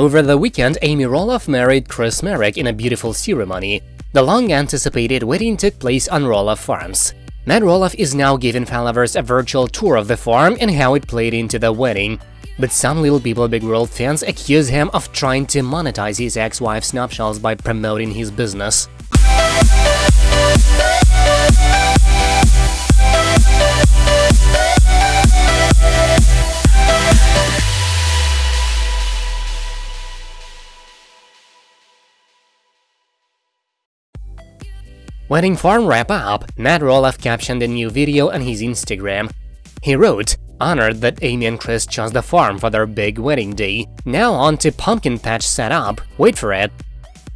Over the weekend, Amy Roloff married Chris Marek in a beautiful ceremony. The long-anticipated wedding took place on Roloff Farms. Matt Roloff is now giving followers a virtual tour of the farm and how it played into the wedding. But some Little People Big World fans accuse him of trying to monetize his ex-wife's nuptials by promoting his business. Wedding farm wrap-up, Matt Roloff captioned a new video on his Instagram. He wrote, honored that Amy and Chris chose the farm for their big wedding day. Now on to pumpkin patch setup, wait for it.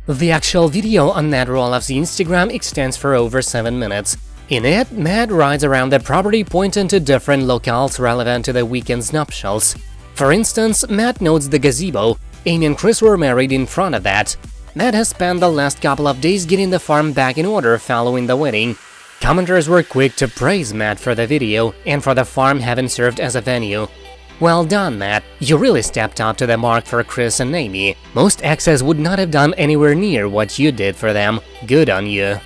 The actual video on Matt Roloff's Instagram extends for over 7 minutes. In it, Matt rides around the property pointing to different locales relevant to the weekend's nuptials. For instance, Matt notes the gazebo. Amy and Chris were married in front of that. Matt has spent the last couple of days getting the farm back in order following the wedding. Commenters were quick to praise Matt for the video and for the farm having served as a venue. Well done, Matt. You really stepped up to the mark for Chris and Amy. Most exes would not have done anywhere near what you did for them. Good on you.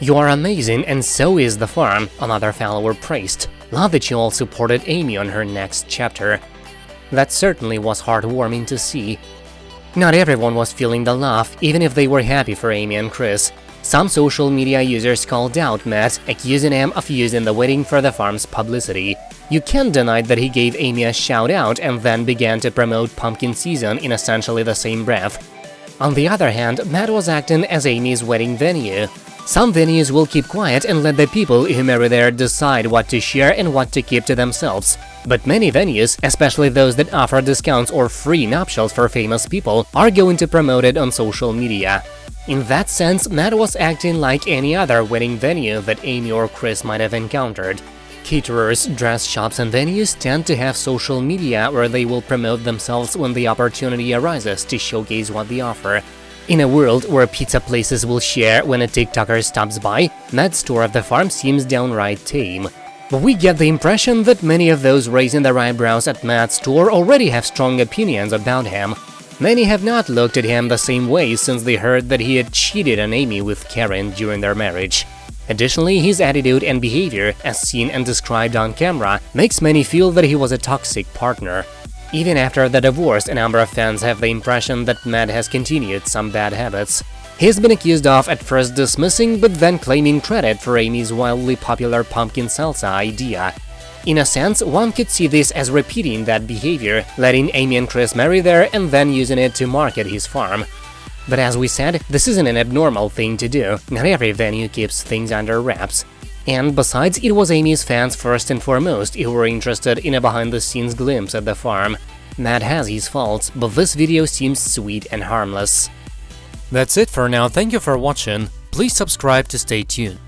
You are amazing and so is the farm, another follower praised. Love that you all supported Amy on her next chapter. That certainly was heartwarming to see. Not everyone was feeling the love, even if they were happy for Amy and Chris. Some social media users called out Matt, accusing him of using the wedding for the farm's publicity. You can't deny that he gave Amy a shout-out and then began to promote pumpkin season in essentially the same breath. On the other hand, Matt was acting as Amy's wedding venue. Some venues will keep quiet and let the people who marry there decide what to share and what to keep to themselves. But many venues, especially those that offer discounts or free nuptials for famous people, are going to promote it on social media. In that sense, Matt was acting like any other wedding venue that Amy or Chris might have encountered. Caterers, dress shops and venues tend to have social media where they will promote themselves when the opportunity arises to showcase what they offer. In a world where pizza places will share when a TikToker stops by, Matt's store of the farm seems downright tame. But we get the impression that many of those raising their eyebrows at Matt's store already have strong opinions about him. Many have not looked at him the same way since they heard that he had cheated on Amy with Caryn during their marriage. Additionally, his attitude and behavior, as seen and described on camera, makes many feel that he was a toxic partner. Even after the divorce, a number of fans have the impression that Matt has continued some bad habits. He's been accused of at first dismissing but then claiming credit for Amy's wildly popular pumpkin salsa idea. In a sense, one could see this as repeating that behavior, letting Amy and Chris marry there and then using it to market his farm. But as we said, this isn't an abnormal thing to do, not every venue keeps things under wraps. And besides, it was Amy's fans first and foremost who were interested in a behind-the-scenes glimpse at the farm. Matt has his faults, but this video seems sweet and harmless. That's it for now, thank you for watching, please subscribe to stay tuned.